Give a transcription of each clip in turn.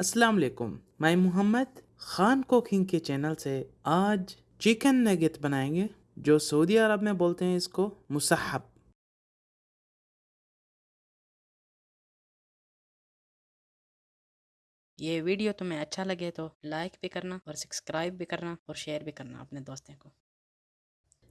अस्सलाम वालेकुम। मैं मोहम्मद खान कुकिंग के चैनल से आज चिकन नगेट बनाएँगे जो सऊदी अरब में बोलते हैं इसको मुसहब। ये वीडियो तुम्हें अच्छा लगे तो लाइक भी करना और सब्सक्राइब भी करना और शेयर भी करना अपने दोस्तों को।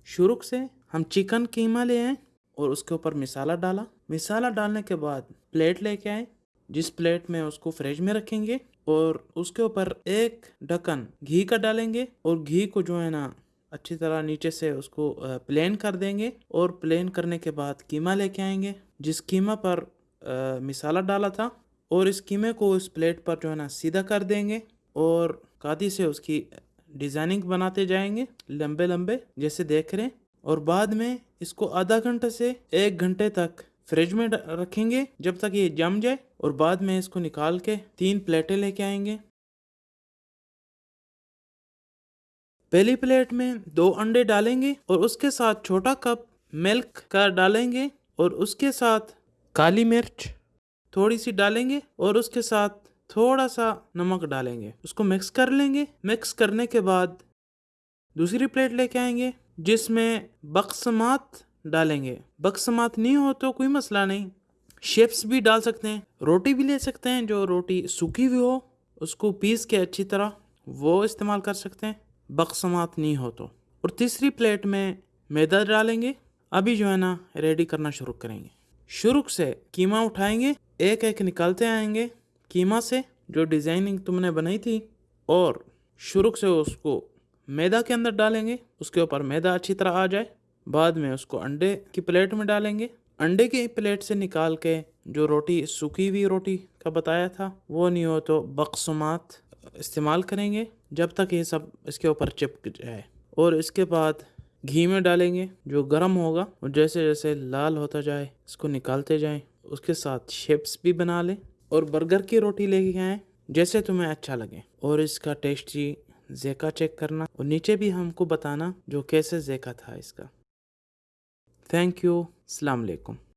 शुरू से हम चिकन कीमा ले आए और उसके ऊपर मिसाला डाला। मिसाला डालने के बाद प्लेट लेके आए। जिस प्लेट में उसको फ्रिज में रखेंगे और उसके ऊपर एक ढक्कन घी का डालेंगे और घी को जो है ना अच्छी तरह नीचे से उसको प्लेन कर देंगे और प्लेन करने के बाद कीमा लेके आएँगे। जिस कीमा पर आ, मिसाला डाला था और इस कीमे को इस प्लेट पर जो है ना सीधा कर देंगे और कादी से उसकी डिज़ाइनिंग बनाते जाएँगे लंबे लंबे जैसे देख रहे हैं। और बाद में इसको आधा घंटे से एक घंटे तक फ्रिज में रखेंगे जब तक ये जम जाए और बाद में इसको निकाल के तीन प्लेटें लेके आएँगे। पहली प्लेट में दो अंडे डालेंगे और उसके साथ छोटा कप मिल्क का डालेंगे और उसके साथ काली मिर्च थोड़ी सी डालेंगे और उसके साथ थोड़ा सा नमक डालेंगे। उसको मिक्स कर लेंगे। मिक्स करने के बाद दूसरी प्लेट लेके आएँगे जिसमें बक्समात डालेंगे। बक्समात नहीं हो तो कोई मसला नहीं। शेप्स भी डाल सकते हैं, रोटी भी ले सकते हैं, जो रोटी सूखी हुई हो, उसको पीस के अच्छी तरह वो इस्तेमाल कर सकते हैं। बक्समात नहीं हो तो। और तीसरी प्लेट में मैदा डालेंगे। अभी जो है ना, रेडी करना शुरू करेंगे। शुरू से कीमा उठाएँगे, एक एक निकालते आएँगे कीमा से, जो डिज़ाइनिंग तुमने बनाई थी। और शुरू से उसको मैदा के अंदर डालेंगे, उसके ऊपर मैदा अच्छी तरह आ जाए। बाद में उसको अंडे की प्लेट में डालेंगे। अंडे की प्लेट से निकाल के जो रोटी, सूखी हुई रोटी का बताया था, वो नहीं हो तो बकसुमात इस्तेमाल करेंगे जब तक ये सब इसके ऊपर चिपक जाए। और इसके बाद घी में डालेंगे जो गर्म होगा, और जैसे जैसे लाल होता जाए, इसको निकालते जाएँ। उसके साथ शेप्स भी बना लें और बर्गर की रोटी लेके आए, जैसे तुम्हें अच्छा लगे। और इसका टेस्टी जेका चेक करना, और नीचे भी हमको बताना जो कैसे जेका था इसका। Thank you. Assalamu alaikum.